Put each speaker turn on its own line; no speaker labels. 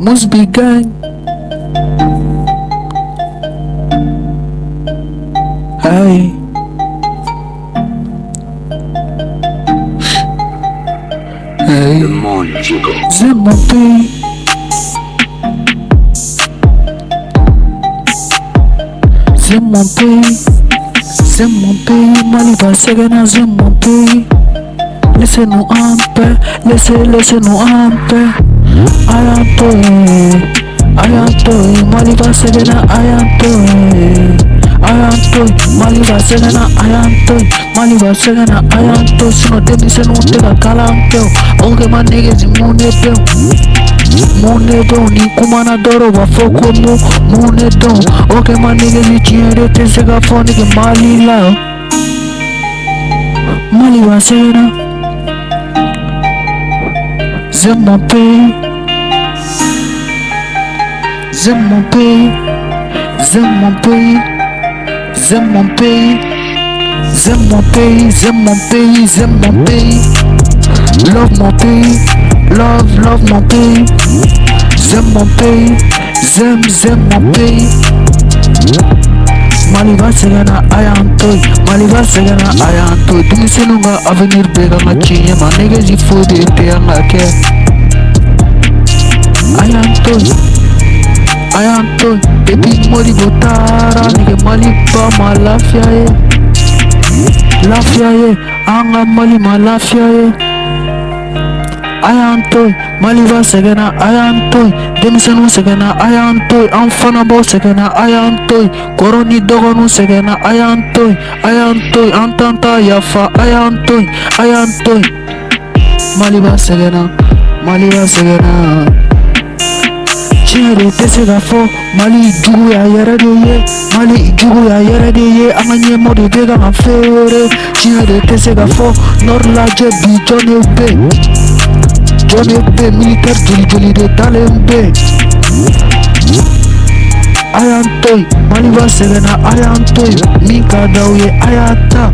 must be gang. Hey. Hey. C'est mon pays. C'est mon pays. C'est mon pays. Mali va segana, c'est mon pays. Laissez-nous en paix. Laissez, laissez-nous en paix. Ayantoy. Ayantoy. Mali va segana, ayantoy. Ayantoy. Mali va segana, ayantoy. Mali va segana, ayantoy. Sino demi se no te ka kalan kɛ o. Ok ma niggas mun de bɛ o. mun de dɔn ni kuma na dɔrɔn u b'a fɔ ko mun mun de dɔn ok ma niggas de tɛ se ka fɔ nige mali la mali va segana c'est mon c'est mon pays c'est mon pays c'est mon pays c'est mon pays c'est mon pays c'est mon pays love mon pays love love mon pays j'aime mon pays j'aime j'aime mon pays mali va segana ayantoy mali va segana ayantoy denmisɛnninw ka avenir bɛɛ kan ka tiɲɛ ma nɛgɛsi foyi depuis modibo taara nege mali ba ma lafiya ye eh. lafiya ye eh. an ka mali ma lafiya ye eh. a y'an to yen mali b'a sɛgɛnna a y'an to yen denmisɛnninw sɛgɛnna a y'an to yen an fana b'aw sɛgɛnna a y'an to yen kɔrɔ ni dɔgɔninw sɛgɛnna a y'an to yen a y'an to yen an t'an ta yafa a y'an to yen a y'an to yen mali b'a sɛgɛnna mali sɛgɛnna se ka mali jugu y'a yɛrɛ de mali jugu y'a yɛrɛ de ye an ka ɲɛmɔgɔ de bɛ ka kan feere tiɲɛ de tɛ se ka fɔ nɔri lajɛ bi yen jɔn de bɛ militaire joli joli de dalen bɛ yen a y'an to yen mali b'a sɛgɛnna a y'an to yen min ka d'aw ye a y'a ta